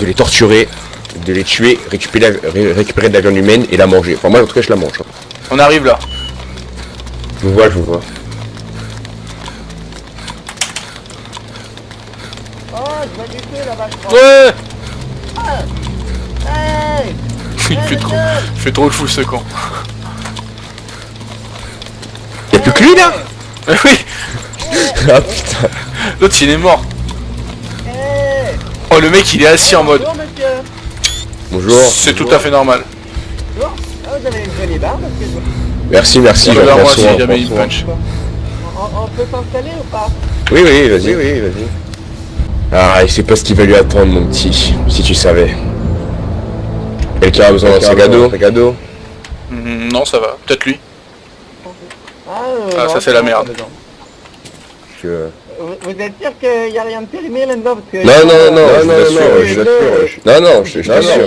de les torturer, de les tuer, récupérer, ré- récupérer de la viande humaine et la manger. Enfin moi en tout cas je la mange. hein. On arrive là. Je vous vois, je vous vois. Oh, je feu là-bas, je crois. Ouais Hey Il fait trop, il fait trop le fou ce con. Y'a plus que lui là? Mais oui Ah putain. L'autre il est mort. Oh le mec il est assis en mode. Bonjour, monsieur Bonjour. C'est tout à fait normal. Bonjour Ah. Merci, merci, Regarde moi Jean-François. si jamais il punch. on, on peut s'installer ou pas? Oui, oui, vas-y. Oui, vas-y. Ah, il sait pas ce qu'il va lui attendre, mon petit, si tu savais. Quelqu'un a besoin d'un sac à dos? Non ça va, peut-être lui. Ah, euh, Ah, non, ça, c'est la merde. que- Vous, vous êtes sûr qu'il n'y a rien de périmé là-dedans parce que... Non, non, non, Euh, je vous euh, assure, euh, je vous euh, assure. Non, non, je, t'assure.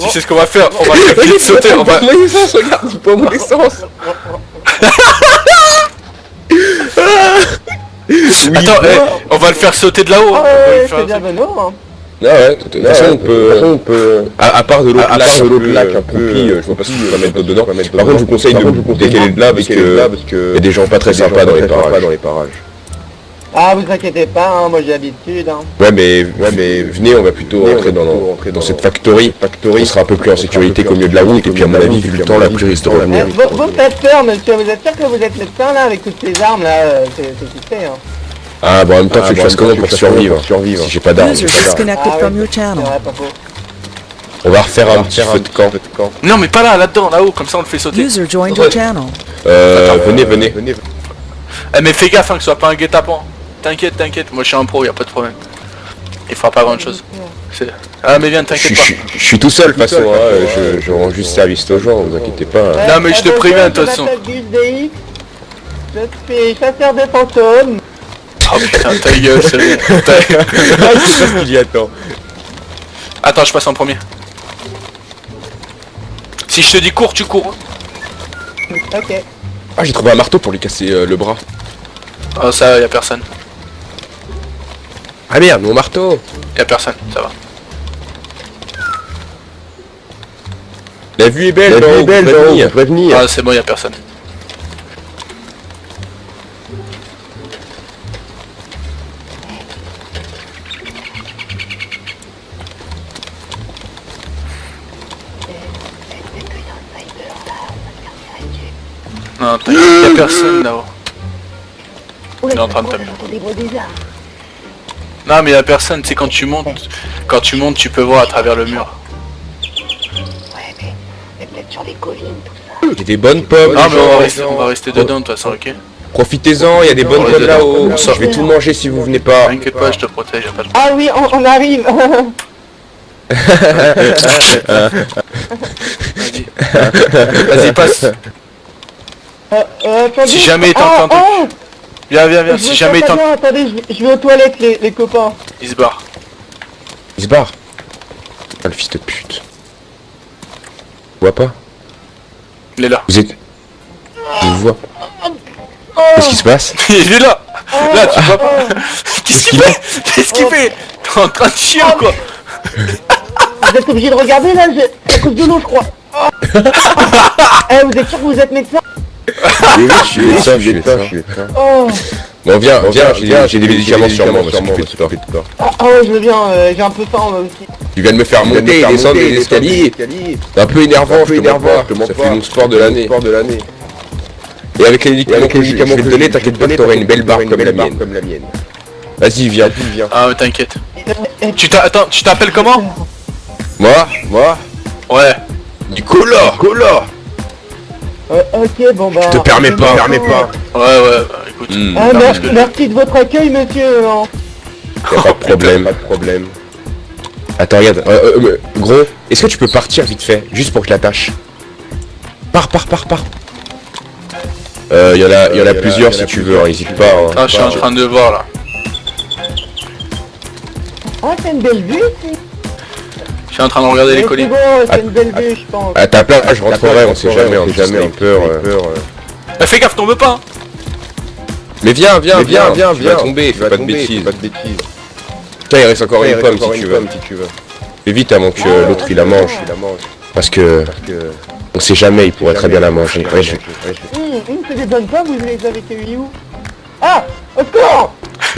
Tu sais ce qu'on va faire? On va le faire vite sauter, on va... mon essence, regarde, il prend mon essence Attends, eh, on va le faire sauter de là-haut. Ah ouais, c'est bien hein. Ah ouais, de toute façon, on peut... on peut... À, à part de l'autre lac, un peu... euh, je vois pas ce qu'on va mettre dedans. Par contre, je vous conseille de décaler de là, parce que... Il y a des gens pas très sympas dans les parages. Ah, vous inquiétez pas, hein, moi j'ai l'habitude. Hein. Ouais mais, ouais, mais venez, on va plutôt rentrer dans, dans, cette factory. factory. On sera un peu plus en sécurité qu'au milieu de la route, et puis à mon avis, vu le temps, la pluie risque de Eh, revenir. vous, vous faites peur, monsieur, vous êtes sûr que vous êtes médecin là, avec toutes ces armes là, euh, c'est c'est succès, hein. Ah bon, en même temps, tu veux que je fasse comment pour survivre Si j'ai pas d'armes. Ah faux. On va refaire un petit feu de camp. Non mais pas là, là-dedans, là-haut, comme ça on le fait sauter. User joined your channel. Euh, venez, venez. Eh mais fais gaffe hein, que ce soit pas un guet-apens. T'inquiète, t'inquiète, moi je suis un pro, y a pas de problème. Il fera pas grand chose. C'est- Ah mais viens, t'inquiète je pas. suis- je suis tout seul, de toute façon, hein, je, je rends juste service aux gens, vous inquiétez pas. hein. Non, mais je te préviens, de toute façon. Je m'appelle Gus DX, je suis chasseur de fantômes. Oh putain, ta gueule, c'est Ah, je sais pas ce qu'il y a, attends. Attends, je passe en premier. Si je te dis cours, tu cours. Ok. Ah, j'ai trouvé un marteau pour lui casser euh, le bras. Oh ça, y a personne. Ah merde, mon marteau Y a personne, ça va. La vue est belle, La vue est belle, venir. Ah c'est bon, y a personne. Non, t'inquiète, y a personne là-haut. Il est en train de taper. Non mais y a personne, c'est quand tu montes. Quand tu montes, tu peux voir à travers le mur. Il y a des bonnes pommes. Les mais on va rester, on va rester dedans de toute façon, ok Profitez-en, il y a des bonnes Ouais, pommes là-haut. On sort. Je vais tout manger si vous venez pas. T'inquiète pas, je te protège, y a pas de Ah oui, on, on arrive. Vas-y, passe. Euh, euh, attendez. Si jamais il Ah, t'entend, ah, Viens, viens, viens, je si jamais il pas t'entend, bien, Attendez, je vais- je vais aux toilettes les, les copains. il se barre. Il se barre. Ah, le fils de pute. Tu vois pas? Il est là. Vous êtes... Je vous vois. Qu'est-ce qui se passe? Il est là Là, tu vois pas Qu'est-ce qu'il fait Qu'est-ce qu'il fait? T'es en train de chier ou quoi? Vous êtes obligé de regarder là, je- c'est à cause de l'eau je crois. Ah. Eh, vous êtes sûr que vous êtes médecin? Oh. Bon, viens, viens, j'ai j'ai des médicaments sur moi, parce que tu fais peur. Ah, ah ouais, je veux bien, euh, j'ai un peu faim aussi. Tu viens de me faire monter et descendre des escaliers. C'est un peu énervant, je te mens pas. Ça fait mon sport de l'année. Et avec les médicaments que je je vais te donner, t'inquiète pas, t'auras une belle barre comme la mienne. Vas-y, viens. Ah, ouais, t'inquiète. Tu t'as... Attends, tu t'appelles comment? Moi? Moi? Ouais. Du cola Cola euh, ok, bon bah... Te permets pas, permets pas. Ouais, ouais, bah, écoute. Hmm, Ah, Non, que- merci de votre accueil monsieur. hein. Y'a pas de problème, pas de problème. Attends, regarde, euh, euh, euh, gros, est-ce que tu peux partir vite fait, juste pour que je l'attache? Pars, pars, pars, pars. Euh, y en a, y en a plusieurs si tu veux, hein, hésite pas. hein. Ah, je suis en train de voir là. Ah, c'est une belle vue ici. Suis en train de regarder les Mais colis. C'est bon, c'est une belle vue je pense. À ta place, je rentrerai, on sait jamais, on sait jamais, on peur. Bah, fais gaffe, tombe pas hein. Mais viens, viens, viens, viens, viens, tomber, fais pas de bêtises. Tiens, il reste encore une pomme si tu veux. Fais vite avant que Ah, l'autre il la mange. Parce que on sait jamais, il pourrait très bien la manger. Ouais, je- Hum, hum, c'est des bonnes pommes, vous les avez cueillies où? Ah Au secours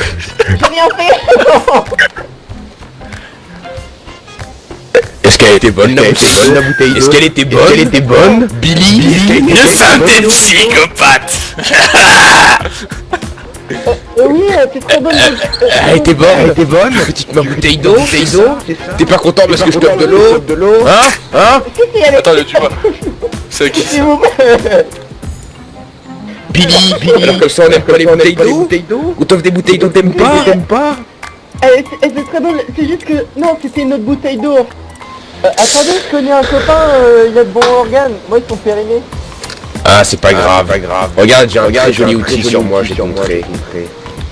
J'ai rien fait Est-ce qu'elle était bonne la bouteille Est-ce qu'elle était bonne Elle était bonne Billy Nous sommes des psychopathes Euh, Oui, euh, c'est très bonne. Elle était bonne. Elle était bonne. Petite ma bouteille d'eau Bouteille d'eau. T'es pas content parce que je te donne de l'eau. Hein? Hein? Le tue pas. C'est qui Billy Billy. comme ça on aime pas les bouteilles d'eau. On t'offre des bouteilles d'eau t'aimes pas. T'aimes pas C'est euh, c'est très bon, c'est juste que... Non, c'était une autre bouteille d'eau. Euh, attendez, je connais un copain, euh, il a de bons organes. Moi, ils sont périmés. Ah c'est pas grave, pas grave. Regarde, j'ai un très joli outil sur moi, j'ai montré.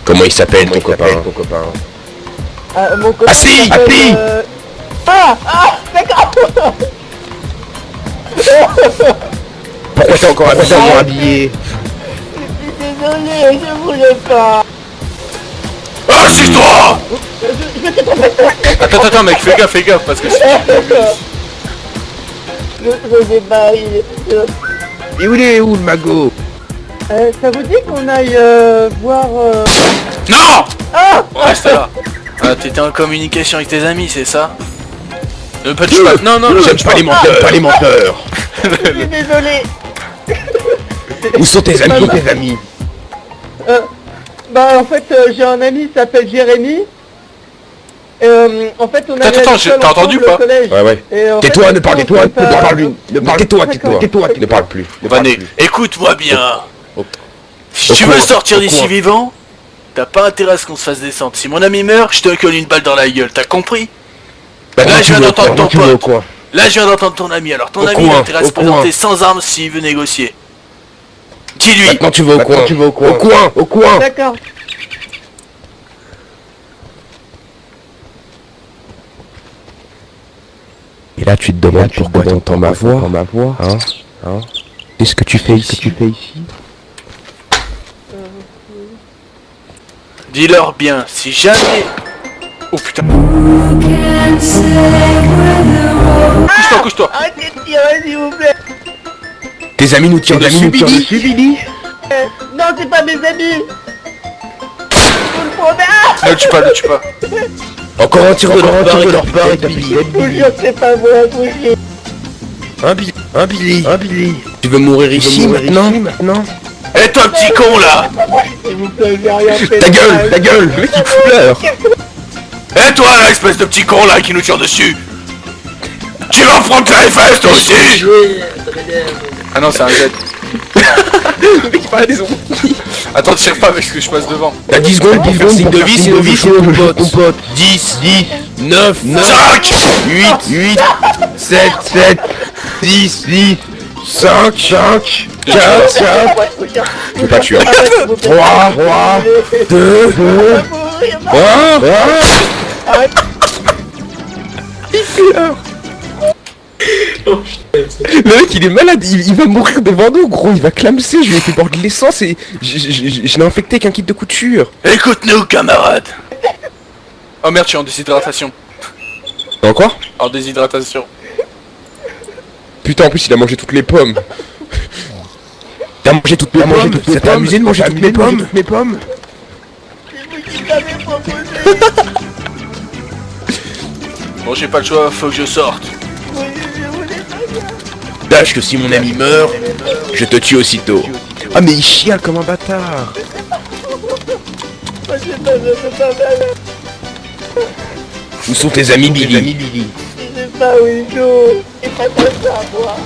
Comment il s'appelle ton copain Ah, mon copain... Ah, si, ah, euh, Ah Ah D'accord Pourquoi t'es encore habillé habillé? Je suis désolé, je voulais pas. C'est toi. Attends, attends, mec, fais gaffe, fais gaffe, parce que. Je, je pas. Je- Et où il est où le magot? Euh, ça vous dit qu'on aille euh, voir... Euh... Non Ah Reste là. Ah, t'étais en communication avec tes amis, c'est ça? Ne pas pas. Non, non, non, J'aime touche pas les menteurs, pas les menteurs Je suis désolé. Où sont tes amis tes amis? Euh, bah en fait euh, j'ai un ami qui s'appelle Jérémy. Euh, en fait on a Attends, attends, j'ai- t'as entendu ou pas Ouais ouais Tais-toi, ne parle fait ne pas- parle plus Ne parle tais-toi, tais-toi, tais-toi, ne parle plus ne parle Vané, plus. écoute-moi bien. Si tu veux sortir d'ici vivant, t'as pas intérêt à ce qu'on se fasse descendre. Si mon ami meurt, je te colle une balle dans la gueule, t'as compris Bah, Là, je viens d'entendre ton pote. Là, je viens d'entendre ton ami, alors ton Au ami il intérêt à se présenter coin. sans armes s'il veut négocier. Dis-lui Maintenant tu vas au coin, tu vas au coin, au coin, au coin. D'accord. Et là tu te demandes pourquoi t'entends ma voix, ma voix, hein, hein. Qu'est-ce que tu fais ici tu fais ici Dis-leur bien, si jamais... Oh putain. Couche-toi, couche-toi. Arrêtez de tirer s'il vous plaît. Tes amis nous tirent dessus, Billy Euh, non c'est pas mes amis. Je le promets. Ne le tue pas, ne le tue pas. Encore un tir de leur part, de leur part et t'as plus Je vous jure que c'est pas moi, je vous jure. Un Billy, un Billy, un Billy. Tu veux mourir ici maintenant maintenant Eh toi petit con là S'il vous plaît, j'ai rien fait. Ta gueule, ta gueule, le mec il pleure. Eh toi là, espèce de petit con là qui nous tire dessus Tu vas prendre ta fesses toi aussi Ah non c'est un jet. Le mec il parle des ondes. Attends tire pas parce que je passe devant. T'as 10 secondes pour faire signe de vie, signe de vie, sinon ton pote. 10, 10, 9, 9, 5 8, 8, 7, 7, 10, 10, 5, 5, 4, 4, Ouais, vous cherchez- Je vais pas tuer. Ah ouais, s'il vous plaît. 3, 3, 2, 2, Mourir, non. 1, Arrête. Le mec il est malade, il, il va mourir devant nous gros, il va clamser, je lui ai fait boire de l'essence et je, je, je- je l'ai infecté avec un kit de couture. Écoute-nous camarade Oh merde je suis en déshydratation. Encore En déshydratation. Putain en plus il a mangé toutes les pommes. T'as mangé toutes mes pommes Ça t'a amusé de manger toutes mes pommes mes pommes. Bon j'ai pas le choix, faut que je sorte. Que si mon ami meurt, je te tue aussitôt. Ah mais il chiale comme un bâtard. Où sont tes amis Billy Je sais pas où ils sont. C'est pas comme ça, moi.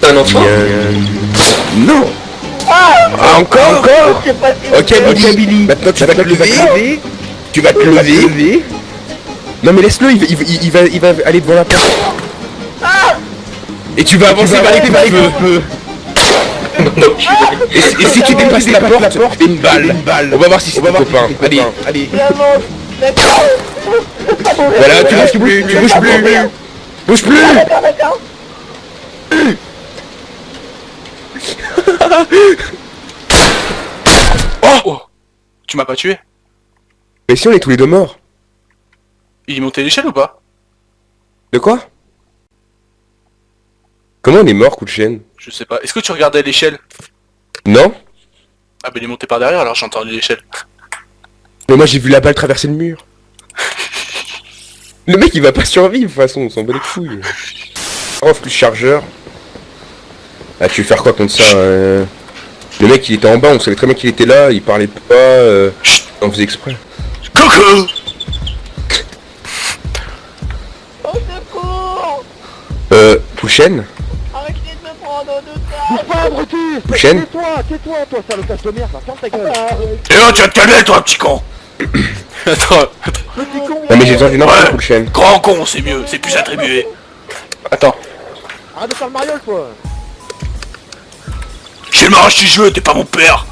T'es un enfant Non Ah encore Encore Ok Billy, Billy. Maintenant tu vas te lever Tu vas te lever Non mais laisse-le, il, va- il, va- il va, il va aller devant la porte Et tu vas avancer vers les feux et, si- et si tu dépasses la porte, fais une balle. On va voir si c'est ton copain. Allez, allez. Voilà, tu bouges plus, tu bouges plus. Bouge plus d'accord. Oh Tu m'as pas tué Mais si on est tous les deux morts. Il est monté l'échelle ou pas? De quoi? Comment on est mort, coup de chaîne Je sais pas. Est-ce que tu regardais l'échelle? Non Ah bah il est monté par derrière alors j'ai entendu l'échelle. Mais moi j'ai vu la balle traverser le mur. Le mec il va pas survivre de toute façon, on s'en bat les couilles. Off plus chargeur. Ah tu veux faire quoi contre ça euh? Le mec il était en bas, on savait très bien qu'il était là, il parlait pas, euh... Chut on faisait exprès. Coucou Au secours Euh, Pouchen Bouge pas, abruti Tais-toi, tais-toi, toi, salope de merde, ferme ta gueule. Eh oh tu vas te calmer toi petit con. Attends, attends. Petit con Non mais j'ai besoin d'une info. Pouchen. Grand con c'est mieux, c'est plus attribué. Attends. Arrête de faire le mariole, toi. J'ai le mariage du jeu, t'es pas mon père.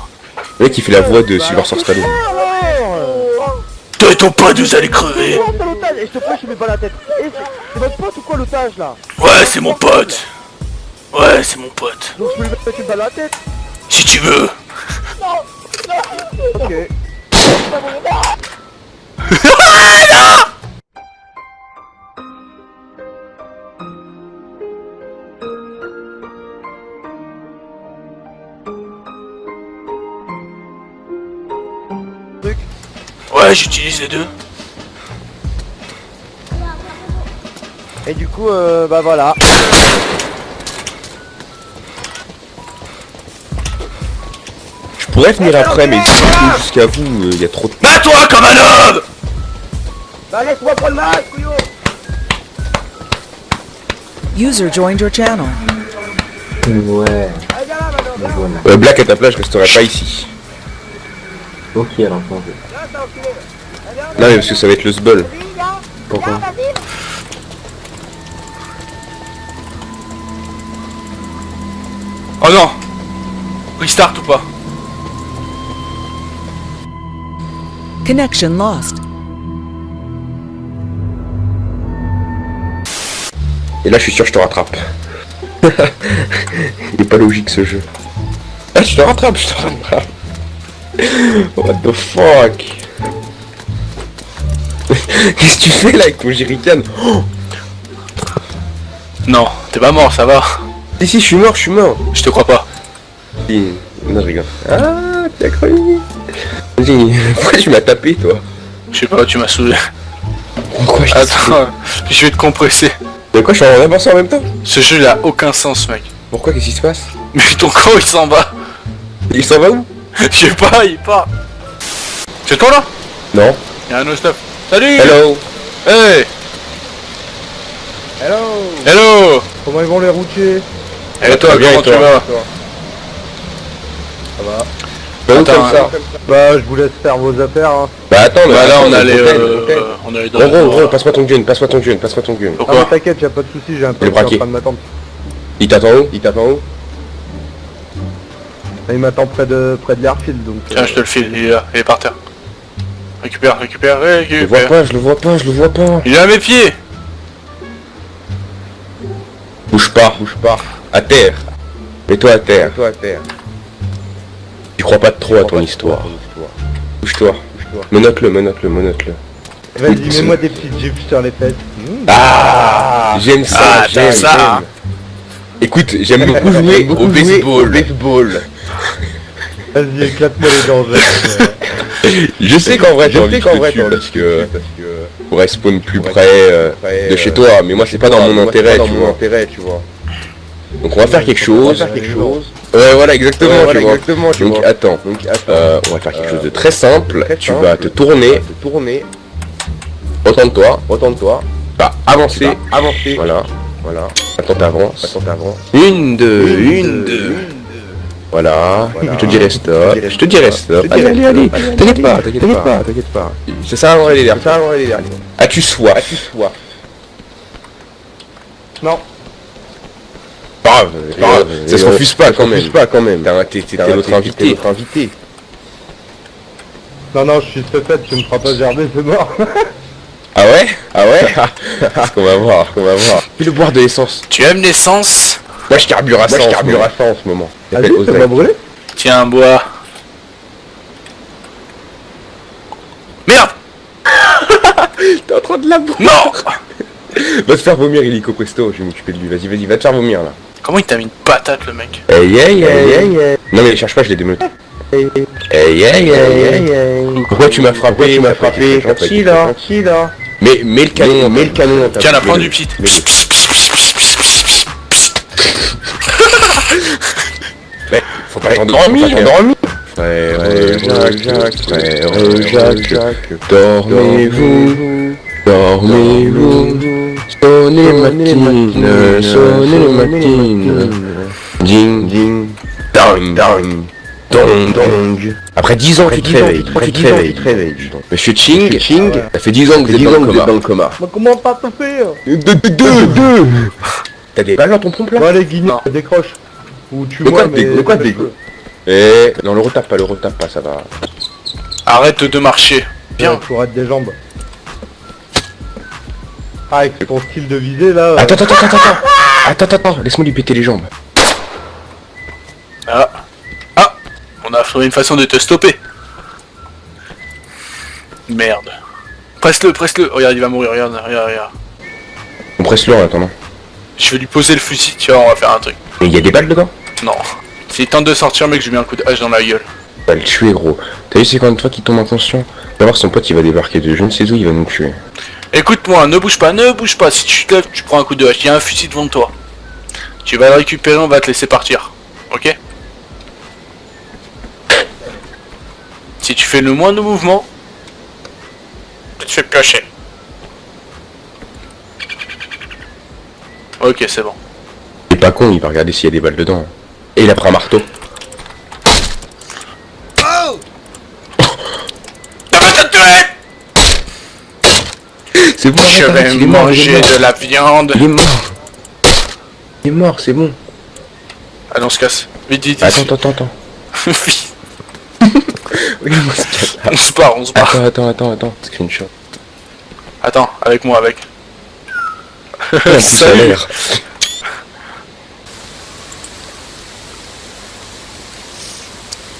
Le mec il fait la voix de Bah Sylvester alors, Stallone. Toi et ton pote vous allez crever. Et je te plaît, je mets pas la tête. C'est- c'est votre pote ou quoi, l'otage, là? Ouais c'est mon pote Ouais c'est mon pote Donc je peux lui mettre une balle à la tête Si tu veux Ok. Ouais j'utilise les deux. Et du coup, euh, bah voilà. Pourrais venir après mais jusqu'à vous, il y a trop de... Bats-toi comme un homme Bah laisse-moi prendre le masque, couillon User joined your channel. Ouais. Euh, Black à ta place, je resterai pas ici. ok alors attends. Non mais parce que ça va être le sbul. Pourquoi? Oh non Restart ou pas? Connection lost. Et là je suis sûr que je te rattrape. Il est pas logique ce jeu. Ah je te rattrape, je te rattrape. What the fuck? Qu'est-ce que tu fais là avec ton jerrycan? Oh Non, t'es pas mort, ça va. Si si je suis mort, je suis mort. Je te crois pas. Si. Non je rigole. Ah t'as cru Vas-y, pourquoi tu m'as tapé toi? Je sais pas, tu m'as saoulé. Pourquoi je Attends, je vais te compresser. De quoi je suis en avancé en même temps? Ce jeu il a aucun sens mec. Pourquoi qu'est-ce qui se passe? Mais ton camp il s'en va. Il s'en va où? Je sais pas, il part. C'est toi là? Non. Y'a un autre stuff. Salut! Hello. Hey! Hello! Hello! Comment ils vont les routiers? Et toi, bien, comment et tu toi? vas? Bah Attends, comme ça Bah, je vous laisse faire vos affaires, hein. Bah attends, mais Bah là on mais allait hôtel, euh, on allait dans Gros la- gros gros, passe-moi ton gun, passe-moi ton gun, passe-moi ton gun. Ah, mais Pourquoi t'inquiète, y'a pas de soucis, j'ai un peu en train de m'attendre. Il t'attend où? Il t'attend où? Il m'attend près de près de l'airfield, donc... Tiens, euh, je te le file, il est là, il est par terre. Récupère, récupère, Je le vois récupère. pas, je le vois pas, je le vois pas. Il est à mes pieds Bouge pas, bouge pas. À terre. Mets-toi à terre. Mets-toi à terre. Tu crois pas trop à ton histoire. Bouge-toi. Menote-le, menote-le, menote-le. Vas-y, mets-moi des petites gifs sur les fesses. Mmh. Ah J'aime ça, Ah, j'aime ça. Écoute, j'aime beaucoup jouer au baseball. baseball. Vas-y, éclate-moi les dents. Je sais qu'en vrai, j'ai envie qu'en vrai, parce que pour respawn plus près euh, de chez toi, mais moi c'est pas dans mon intérêt, tu vois. Donc on va faire quelque chose. Ouais, voilà, exactement, tu vois. exactement, tu Donc vois. attends, euh, on va faire quelque chose de très simple. Tu vas te tourner, tourner. Retourne-toi, retourne-toi. Bah, avancer, avancer. Voilà, voilà. Attends, t'avances. Attends, t'avances. Une, deux, une, deux. Voilà. Je te dirai stop. Je te dirai stop. Allez, allez, allez. T'inquiète pas, t'inquiète pas, t'inquiète pas. C'est ça, on les on les As-tu soif As-tu soif Non. Grave, grave. Ça se refuse pas quand même. pas quand même. T'es t'es notre invité. Notre invité. Non, non, je suis ce fait, tu me feras pas gerber, c'est mort. Ah ouais? Ah ouais? Ce qu'on va voir, qu'on va voir. Fais-le boire de l'essence. Tu aimes l'essence? Moi je carbure à ça. Moi je carbure à ça en ce moment. Ça brûlé. Tiens, bois. Merde prendre la bombe Non Va te faire vomir, Illico Presto, je vais m'occuper de lui. Vas-y, vas-y, va te faire vomir, là. Comment il t'a mis une patate, le mec Hey, hey, hey, hey, hey. Non mais cherche pas, je l'ai démeuté. Hey, hey, hey, hey, hey. Pourquoi tu m'as frappé, tu m'as frappé, Qui là. Qui là. Mais, mets le canon, mets le canon Tiens, la prends du pit. Faut pas t'endormir, faut pas t'endormir. Frère Jacques, frère Jacques, dormez-vous, dormez-vous, sonnez les matines, sonnez les matines, ding, ding, dang, dang, dong, dong. Après 10 ans, tu te réveilles, après 10 ans, tu te réveilles. Monsieur Ching, Ching, ça fait 10 ans que vous êtes dans le coma. Mais comment pas tout faire Deux, deux, deux, deux T'as des balles dans ton pompe là? Bon allez Guignon, Non. décroche. Ou tu De quoi vois mais... de quoi dégo Eh, non le retape pas, le retape pas, ça va. Arrête de marcher. Bien, faut arrêter des jambes. Ah, avec ton style de visée là... euh, Attends, attends, attends, attends, attends, attends, attends, attends, laisse-moi lui péter les jambes. Ah. Ah On a trouvé une façon de te stopper. Merde. Presse-le, presse-le. Regarde, il va mourir, regarde, regarde, regarde. On presse le en attendant. Je vais lui poser le fusil, tu vois, on va faire un truc. Mais il y a des balles dedans? Non. S'il tente de sortir, mec, je lui mets un coup de hache dans la gueule. Va le tuer gros. T'as vu c'est de fois qu'il tombe inconscient Va voir son pote il va débarquer de je ne sais où, il va nous tuer. Écoute-moi, ne bouge pas, ne bouge pas. Si tu te lèves, tu prends un coup de hache. Il y a un fusil devant toi. Tu vas le récupérer, on va te laisser partir. Ok? Si tu fais le moindre mouvement, tu te fais piocher. Ok, c'est bon. Il est pas con, il va regarder s'il y a des balles dedans. Et il a pris un marteau. Tuer C'est bon, Je arrête, vais arrête, il est mort, il est manger mort. de la viande. Il est mort. Il est mort, c'est bon. Allez, on se casse. Vite, vite. Attends, attends, attends. Regarde-moi ce on se barre, on se barre. Attends, attends, attends, attends. Screenshot. Attends, avec moi, avec. Salut.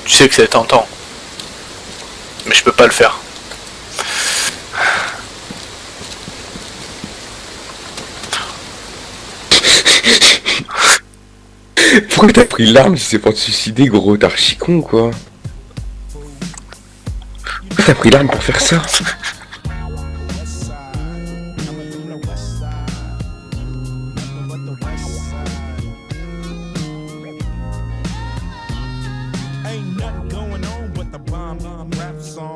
Tu sais que c'est tentant. Mais je peux pas le faire. Pourquoi t'as pris l'arme si c'est pour te suicider gros T'es archi con quoi? Pourquoi t'as pris l'arme pour faire ça?